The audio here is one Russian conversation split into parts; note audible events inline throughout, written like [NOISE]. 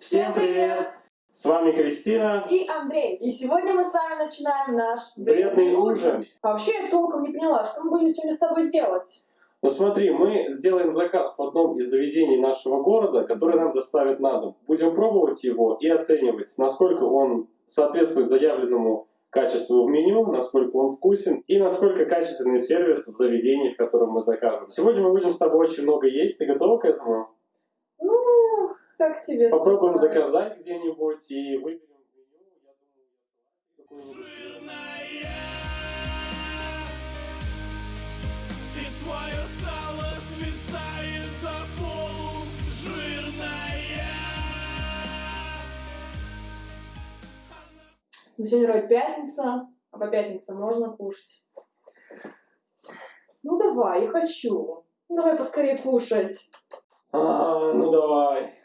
Всем привет! С вами Кристина и Андрей. И сегодня мы с вами начинаем наш Вредный ужин. Вообще я толком не поняла, что мы будем сегодня с тобой делать? Ну смотри, мы сделаем заказ в одном из заведений нашего города, который нам доставят на дом. Будем пробовать его и оценивать, насколько он соответствует заявленному качеству в меню, насколько он вкусен и насколько качественный сервис в заведении, в котором мы закажем. Сегодня мы будем с тобой очень много есть. Ты готова к этому? Ну, как тебе Попробуем заказать где-нибудь и выберем меню. Я думаю. Ну, Сегодня вроде пятница, а по пятницам можно кушать. Ну давай, я хочу. Ну, давай поскорее кушать. А, ну давай.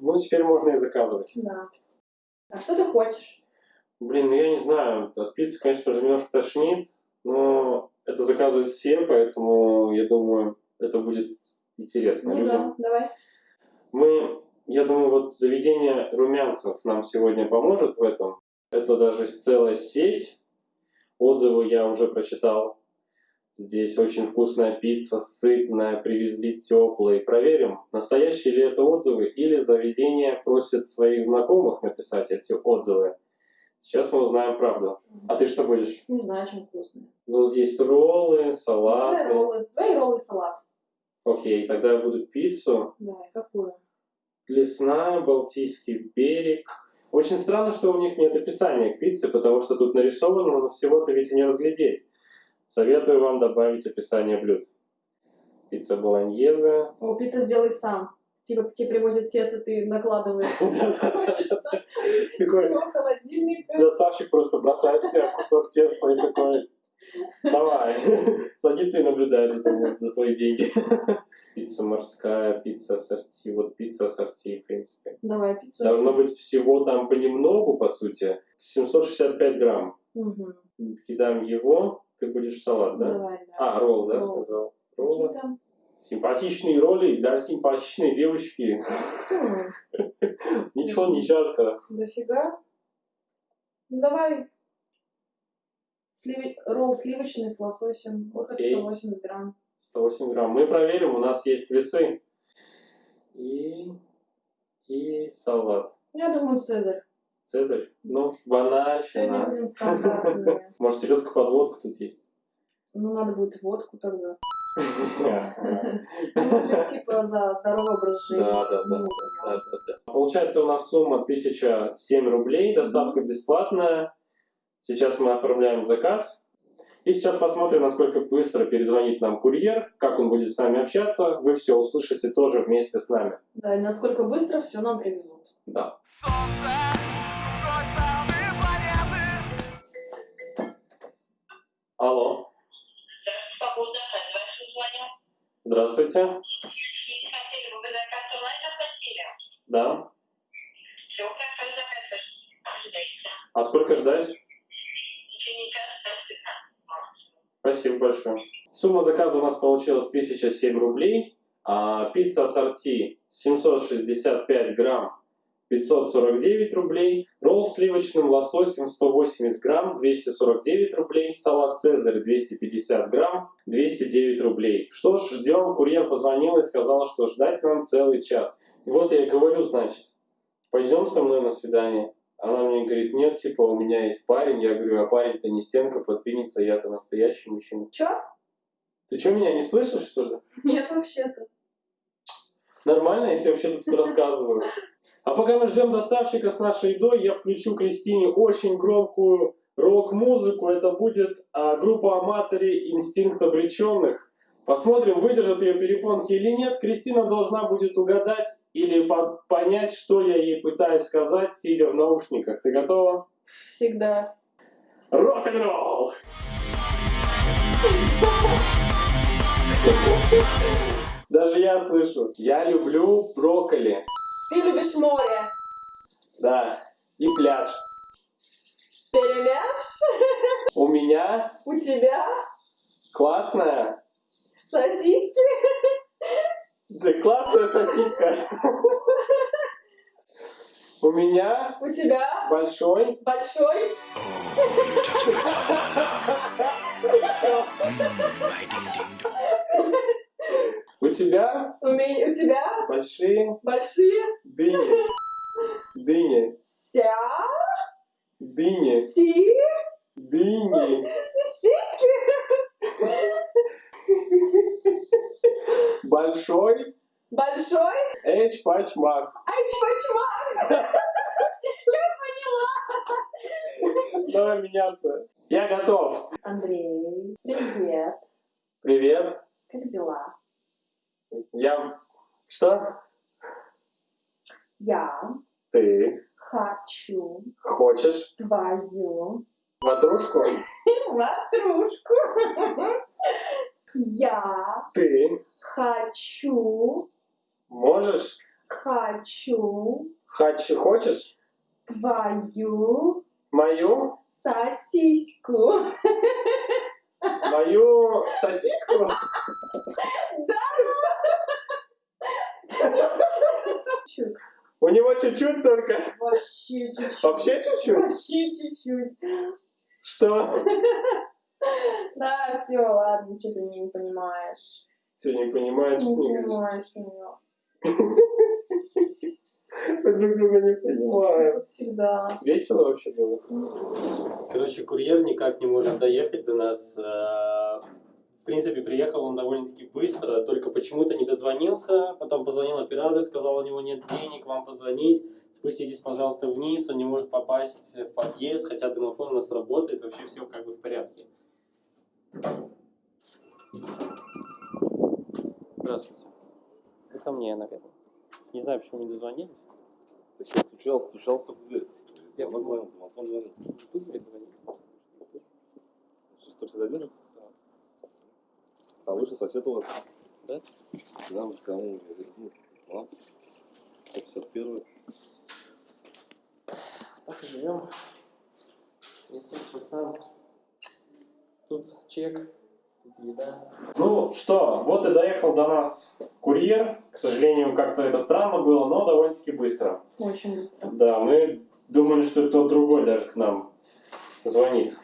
Ну, теперь можно и заказывать. Да. А что ты хочешь? Блин, ну я не знаю, от пиццы, конечно же, немножко тошнит, но это заказывают все, поэтому я думаю, это будет интересно Ну людям. да, давай. Мы, я думаю, вот заведение румянцев нам сегодня поможет в этом. Это даже целая сеть. Отзывы я уже прочитал. Здесь очень вкусная пицца, сытная, привезли теплые. Проверим, настоящие ли это отзывы или заведение просит своих знакомых написать эти отзывы. Сейчас мы узнаем правду. А ты что будешь? Не знаю, чем вкусно. Ну, вот есть роллы, Давай салаты. роллы. Давай роллы и салат. Окей, тогда я буду пиццу. Давай, какую? Лесная, Балтийский берег. Очень странно, что у них нет описания к пицце, потому что тут нарисовано, но всего-то ведь и не разглядеть. Советую вам добавить описание блюд. Пицца болоньезе. О, пиццу сделай сам. Типа тебе привозят тесто, ты накладываешь. [LAUGHS] Такой холодильник. доставщик просто бросает себе кусок теста и такой, давай, [LAUGHS] садится и наблюдает за тобой, за твои деньги. [LAUGHS] Пицца морская, пицца ассорти. Вот пицца ассорти, в принципе. Давай, пиццу. Должно быть всего там понемногу, по сути. 765 грамм. Мгм. Кидаем его, ты будешь салат, да? Давай, да. А, ролл, да, Ролл. сказал? Какие Роллы. там? Симпатичные роли для симпатичной девушки. М, [LAUGHS] Ничего не жарко. Дофига. Ну, давай. Сливи- Ролл сливочный с лососем. Выход Окей. 180 грамм. 108 грамм. Мы проверим, у нас есть весы. И, и салат. Я думаю, Цезарь. Цезарь. Ну, Сегодня банальщина. будем стандартные. [LAUGHS] Может, селедка под водку тут есть? Ну, надо будет водку тогда. Да, [LAUGHS] Ну, типа за здоровый образ жизни. да, да. Ну, да, да. Получается у нас сумма 1007 рублей, доставка бесплатная. Сейчас мы оформляем заказ. И сейчас посмотрим, насколько быстро перезвонит нам курьер, как он будет с нами общаться. Вы все услышите тоже вместе с нами. Да, и насколько быстро все нам привезут. Да. Солнце. Алло. Здравствуйте. Да. Все, хорошо. А сколько ждать? Сумма заказа у нас получилась 1007 рублей. А пицца ассорти 765 грамм 549 рублей. Ролл с сливочным лососем 180 грамм 249 рублей. Салат Цезарь 250 грамм 209 рублей. Что ж, ждем. Курьер позвонил и сказал, что ждать нам целый час. И вот я и говорю, значит, пойдем со мной на свидание. Она мне говорит, нет, типа, у меня есть парень. Я говорю, а парень-то не стенка подвинется, я-то настоящий мужчина. Чё? Ты что, меня не слышишь, что ли? Нет, вообще-то. Нормально, я тебе вообще тут [LAUGHS] рассказываю. А пока мы ждем доставщика с нашей едой, я включу Кристине очень громкую рок-музыку. Это будет а, группа Аматори «Инстинкт обреченных». Посмотрим, выдержат ее перепонки или нет. Кристина должна будет угадать или по- понять, что я ей пытаюсь сказать, сидя в наушниках. Ты готова? Всегда. Рок-н-ролл! [LAUGHS] Даже я слышу. Я люблю брокколи. Ты любишь море. Да. И пляж. Перемяш. У меня У тебя классная, сосиски. да классная сосиска. У меня У тебя большой большой. У тебя У, меня, у тебя большие большие. дыни. Дыни. Ся. Дыни. Си. Дыни. Сиськи. Большой Большой. эч пачмак. Ай, чпачмак. Я поняла. Давай меняться. Я готов. Андрей, привет. Привет. Как дела? Я... Что? Я Ты хочу хочешь твою ватрушку? [LAUGHS] ватрушку. Я Ты хочу, можешь? хочу Хочу, хочешь? твою Мою? сосиску. [LAUGHS] Мою сосиску? Чуть. У него чуть-чуть только. Вообще чуть-чуть. Вообще чуть-чуть? Вообще чуть-чуть. Что? [LAUGHS] Да, все, ладно, что ты не понимаешь. Все, не понимаешь, Не понимаешь меня. [LAUGHS] Мы друг друга не понимаем. Всегда. Весело вообще было? Короче, курьер никак не может доехать до нас. В принципе, приехал он довольно-таки быстро, только почему-то не дозвонился. Потом позвонил оператор, сказал, у него нет денег, вам позвонить. Спуститесь, пожалуйста, вниз, он не может попасть в подъезд, хотя домофон у нас работает, вообще все как бы в порядке. Здравствуйте. Вы ко мне, наверное. Не знаю, почему не дозвонились. Так я стучал, стучался в дверь. Я Телефон звонил, телефон звонил. Тут дверь звонили. Что, 151 же? А выше сосед у вас? Да? Да, уж кому? Говорю, ну, а? 151 Так и живем. Несу все сам. Тут чек, тут еда. Ну что, вот и доехал до нас курьер. К сожалению, как-то это странно было, но довольно-таки быстро. Очень быстро. Да, мы думали, что кто-то другой даже к нам звонит.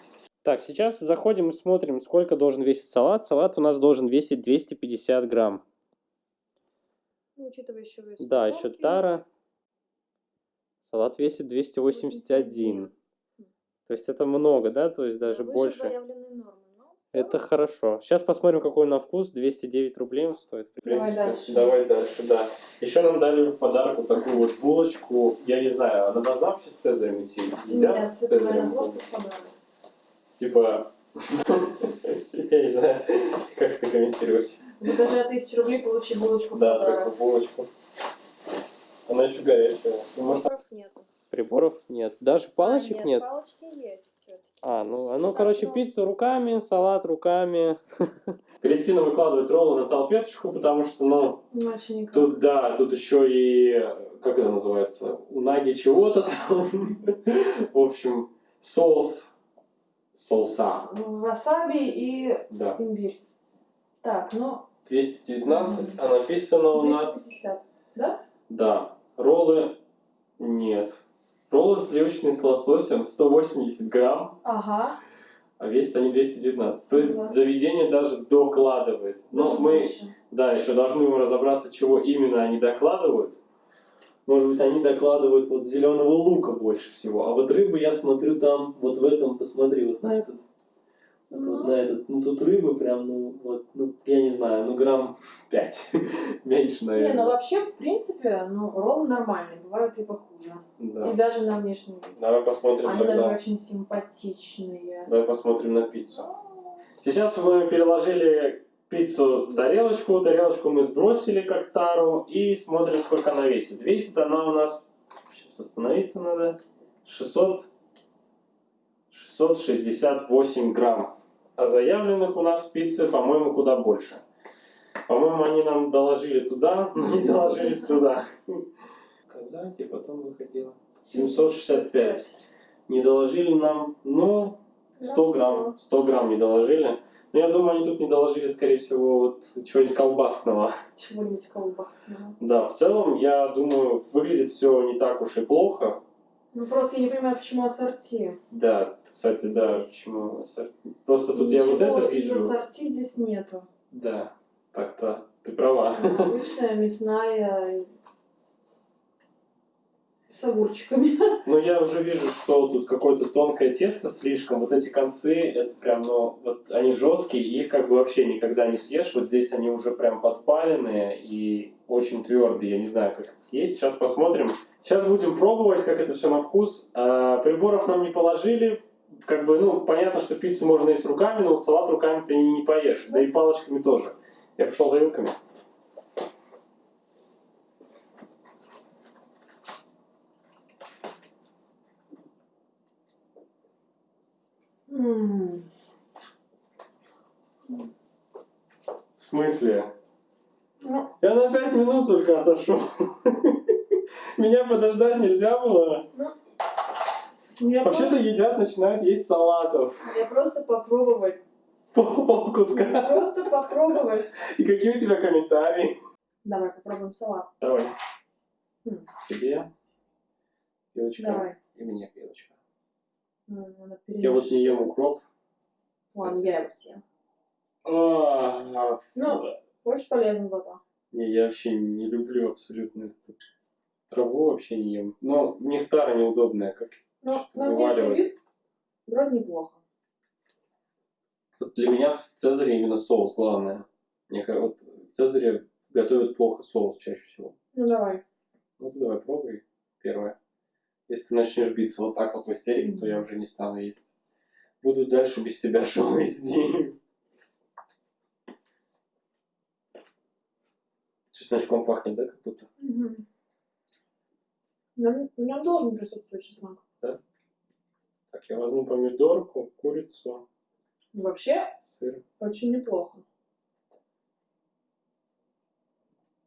Так, сейчас заходим и смотрим, сколько должен весить салат. Салат у нас должен весить 250 грамм. Ну, учитывая еще вес Да, еще тара. Салат весит 281. То есть это много, да? То есть даже Выше больше. нормы, Это хорошо. Сейчас посмотрим, какой он на вкус. 209 рублей он стоит. В Давай принципе. дальше. Давай дальше, да. Еще нам дали в подарок вот такую вот булочку. Я не знаю, она должна вообще с цезарем идти? Едят Нет, с это, наверное, цезарем? Типа... [LAUGHS] Я не знаю, как это комментировать. Закажи от тысячи рублей, получи булочку Да, такую булочку. Она еще горячая. Ну, Приборов нету. Приборов нет. Даже палочек А, нет? палочки есть. А, ну, а ну, Так, короче, ну. пиццу руками, салат руками. [LAUGHS] Кристина выкладывает роллы на салфеточку, потому что, ну, Иначе никак. тут, да, тут еще и, как это называется, унаги чего-то там. [LAUGHS] В общем, соус, соуса, Васаби и да. имбирь. Так, ну, 219, а написано у нас, 250. Да? да, роллы нет. Роллы сливочные с лососем 180 грамм, Ага. а весят они 219. То есть Да. заведение даже докладывает. Но Даже мы, больше. да, еще должны разобраться, чего именно они докладывают. Может быть, они докладывают вот зеленого лука больше всего. А вот рыбы, я смотрю там, вот в этом, посмотри, вот на этот. Вот, вот Ну. на этот. Ну, тут рыбы прям, ну, вот, ну, я не знаю, ну, грамм 5. [LAUGHS] Меньше, Не, наверное. ну вообще, в принципе, ну, роллы нормальные, бывают и похуже. Да. И даже на внешний вид. Давай посмотрим Они тогда. даже очень симпатичные. Давай посмотрим на пиццу. Сейчас мы переложили пиццу в тарелочку. Тарелочку мы сбросили как тару и смотрим, сколько она весит. Весит она у нас, сейчас остановиться надо, 600, 668 грамм. А заявленных у нас в пицце, по-моему, куда больше. По-моему, они нам доложили туда, [LAUGHS] но не доложили сюда. Показать, и потом выходило. 765. Не доложили нам, ну, 100 грамм. 100 грамм не доложили. Но я думаю, они тут не доложили, скорее всего, вот чего-нибудь колбасного. Чего-нибудь колбасного. Да, в целом, я думаю, выглядит все не так уж и плохо. Ну просто я не понимаю, почему ассорти. Да, кстати, да, Здесь почему ассорти. Просто тут я вот Ничего это из вижу. ассорти здесь нету. Да, так-то, ты права. Обычная мясная с огурчиками. [LAUGHS] Но я уже вижу, что тут какое-то тонкое тесто слишком. Вот эти концы, это прям, ну, вот они жесткие, и их как бы вообще никогда не съешь. Вот здесь они уже прям подпаленные и очень твердые. Я не знаю, как есть. Сейчас посмотрим. Сейчас будем пробовать, как это все на вкус. А, приборов нам не положили. Как бы, ну, понятно, что пиццу можно есть руками, но вот салат руками ты не поешь. Да и палочками тоже. Я пошел за вилками. Смысле? Ну, Я на пять минут только отошел. [LAUGHS] Меня подождать нельзя было. я, Вообще-то едят, начинают есть салатов. я просто попробовать. Пол куска. Просто попробовать. И какие у тебя комментарии? Давай попробуем салат. Давай. Хм. Себе. Пилочка. Давай. И мне пилочка. Ну, Я вот не ем укроп. Ладно, я его съем. А. Ну. Очень полезно зато. Не, я вообще не люблю абсолютно эту траву, вообще не ем. Но нектара неудобная, как Но на внешний вид вроде неплохо. Вот Для меня в Цезаре именно соус главное. Мне кажется, вот в Цезаре готовят плохо соус чаще всего. Ну давай. Ну ты давай пробуй первое. Если ты начнешь биться вот так вот в истерике, то я уже не стану есть. Буду дальше без тебя [LAUGHS] шоу вести. Чесночком пахнет, да, как будто? Мгм. В нем, должен присутствовать чеснок. Так, я возьму помидорку, курицу, Вообще, сыр. очень неплохо.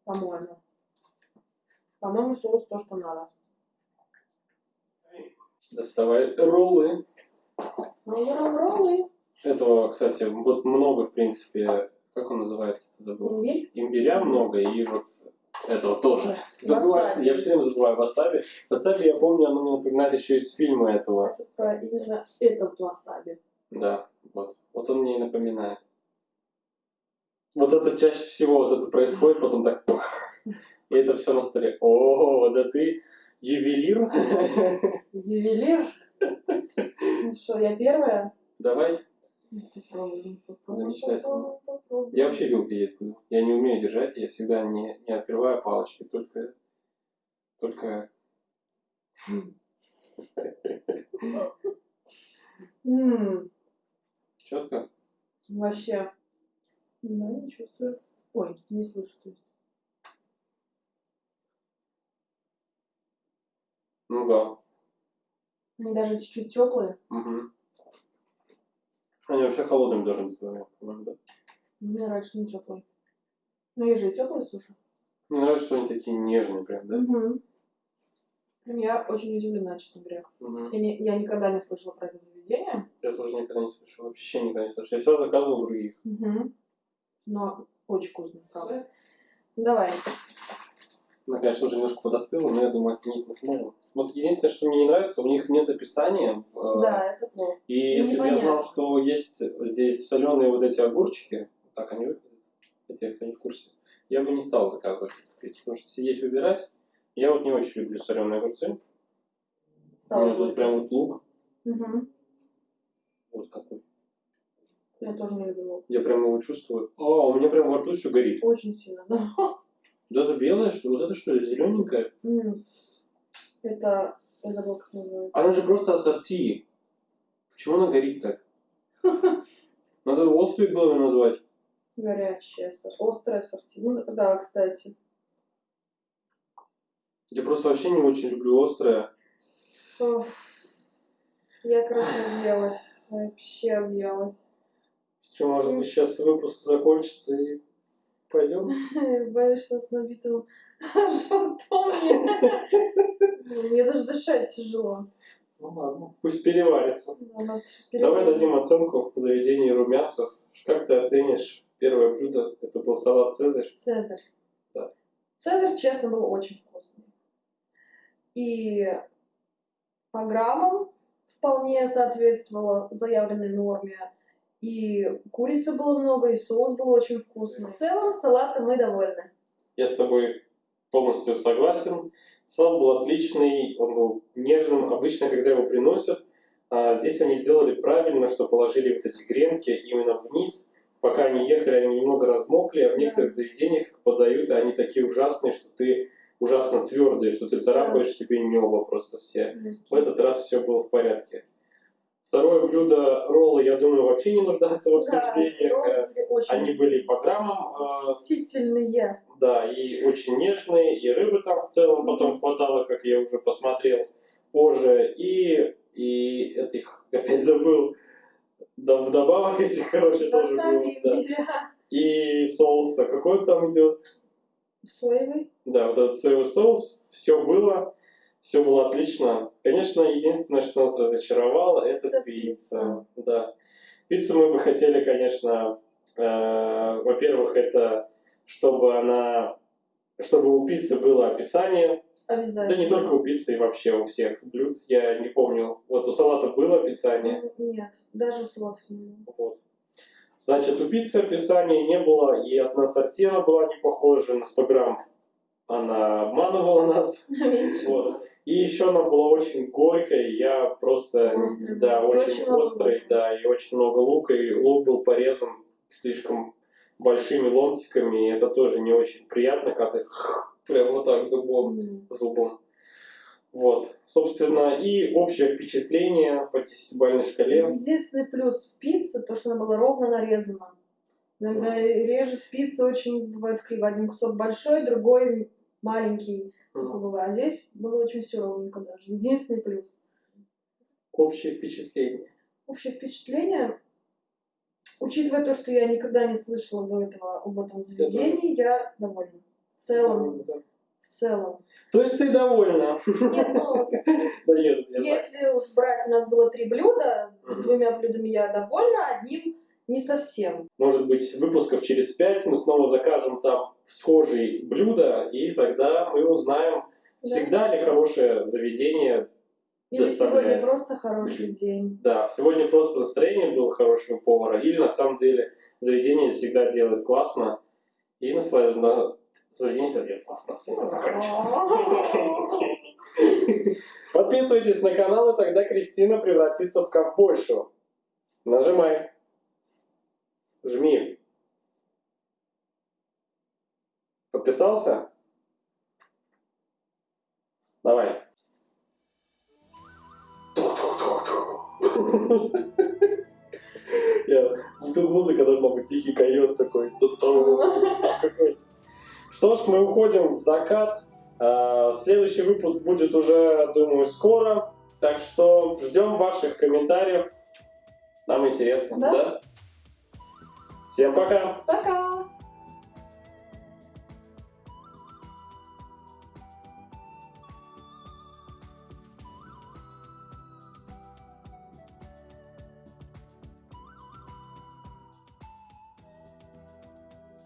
По-моему. По-моему, соус то, что надо. Доставай роллы. Роллы, роллы. Этого, кстати, вот много, в принципе, как он называется, ты забыл? Имбирь. Имбиря много, и вот этого тоже. Васаби. я все время забываю васаби. Васаби, я помню, оно мне напоминает еще из фильма этого. Кстати, про именно этот васаби. Да, вот. Вот он мне и напоминает. Вот это чаще всего вот это происходит, потом так и это все на столе. О, да ты ювелир. Ювелир. [LAUGHS] Ну что, я первая? Давай. Замечательно. Я вообще вилкой есть буду. Я не умею держать, я всегда не, не открываю палочки, только... Только... Четко? Вообще. Да, не чувствую. Ой, не слышу. Ну да. Они даже чуть-чуть теплые. Угу. Они вообще холодными должны быть, по-моему, да? Мне нравится, что не теплые. Ну, есть же и теплые суши. Мне нравится, что они такие нежные прям, да? Угу. Я очень удивлена, честно говоря. Мгм. Я, не- я никогда не слышала про это заведение. Я тоже никогда не слышал, вообще никогда не слышал. Я всегда заказывал других. Угу. Но очень вкусно, правда. Давай. Она, конечно, уже немножко подостыла, но я думаю, оценить мы сможем. Вот единственное, что мне не нравится, у них нет описания. в, э, Да, это плохо. И если бы я знал, что есть здесь соленые вот эти огурчики, вот так они выглядят, для тех, кто не в курсе, я бы не стал заказывать потому что сидеть выбирать, я вот не очень люблю соленые огурцы. У Стало меня тут прям вот лук, Мгм. вот какой. Я тоже не люблю лук. Я прям его чувствую. О, у меня прям во рту все горит. Очень сильно, да. [LAUGHS] Вот это белое, что вот это что ли, зелененькое? Это... Я забыла, как называется. Она же просто ассорти. Почему она горит так? [LAUGHS] Надо острый было назвать. Горячее, сор- острое сорти. Ну, да, кстати. Я просто вообще не очень люблю острое. Оф. Я, короче, объелась. Вообще объелась. Что, может быть, сейчас выпуск закончится и пойдем? [LAUGHS] Боюсь, что с набитым [LAUGHS] животом мне... Даже дышать тяжело. Ну ладно, пусть переварится. Давай дадим оценку заведению румянцев. Как ты оценишь первое блюдо? Это был салат «Цезарь». Цезарь. Да. Цезарь, честно, был очень вкусный. И по граммам вполне соответствовало заявленной норме. И курицы было много, и соус был очень вкусный. В целом, салатом мы довольны. Я с тобой полностью согласен. Салат был отличный, он был нежным. Обычно, когда его приносят, а, здесь они сделали правильно, что положили вот эти гренки именно вниз. Пока они ехали, они немного размокли, а в некоторых заведениях подают, и они такие ужасные, что ты ужасно твердые, что ты царапаешь себе небо просто все. В этот раз все было в порядке. Второе блюдо роллы, я думаю, вообще не нуждаются в роллы Э, были очень Они были по граммам, э, восхитительные. да, и очень нежные, и рыбы там в целом потом хватало, как я уже посмотрел позже, и, и этих, опять [LAUGHS] забыл, да, вдобавок этих, короче, тоже было, Васаби, да. И соуса, какой там идет, Соевый. да, вот этот соевый соус, все было, все было отлично. Конечно, единственное, что нас разочаровало, это, Это пицца. Да. Пиццу мы бы хотели, конечно, э, во-первых, это чтобы она, чтобы у пиццы было описание, да Обязательно. не только у пиццы, и вообще у всех блюд. Я не помню, вот у салата было описание, Нет, даже у салатов не было. вот. Значит, у пиццы описания не было, и на сорти она была не похожа на 100 грамм. Она обманывала нас. [LAUGHS] Вот. И еще она была очень горькой, я просто, Острой да. И очень, очень острой, да, и очень много лука, и лук был порезан слишком большими ломтиками, и это тоже не очень приятно, когда ты [LAUGHS] прям вот так зубом, М. зубом. Вот, собственно, и общее впечатление по десятибалльной шкале. Единственный плюс в пицце, то, что она была ровно нарезана. Иногда режет пиццу очень, бывает криво. Один кусок большой, другой маленький. Бывает. А здесь было очень все ровненько даже. Единственный плюс. Общее впечатление. Общее впечатление, учитывая то, что я никогда не слышала до этого об этом заведении, я довольна. В целом, Да. в целом. То есть ты довольна? Нет, ну, [LAUGHS] Да нет, знаю. если уж брать, у нас было три блюда, двумя блюдами я довольна, одним не совсем. Может быть, выпусков через пять мы снова закажем там схожие блюда, и тогда мы узнаем, Да. всегда ли хорошее заведение. Или доставляет. сегодня просто хороший день. Да, сегодня просто настроение было хорошего повара, или на самом деле заведение всегда делает классно, и наслаждается. Заведение всегда делает классно. [LAUGHS] Подписывайтесь на канал, и тогда Кристина превратится в ковбойшу. Нажимай. Жми. Подписался? Давай. [LAUGHS] Я- Тут музыка должна быть тихий койот такой. Что ж, мы уходим в закат. А, Следующий выпуск будет уже, думаю, скоро. Так что ждем ваших комментариев. Нам интересно, Да. да? Всем пока! Пока!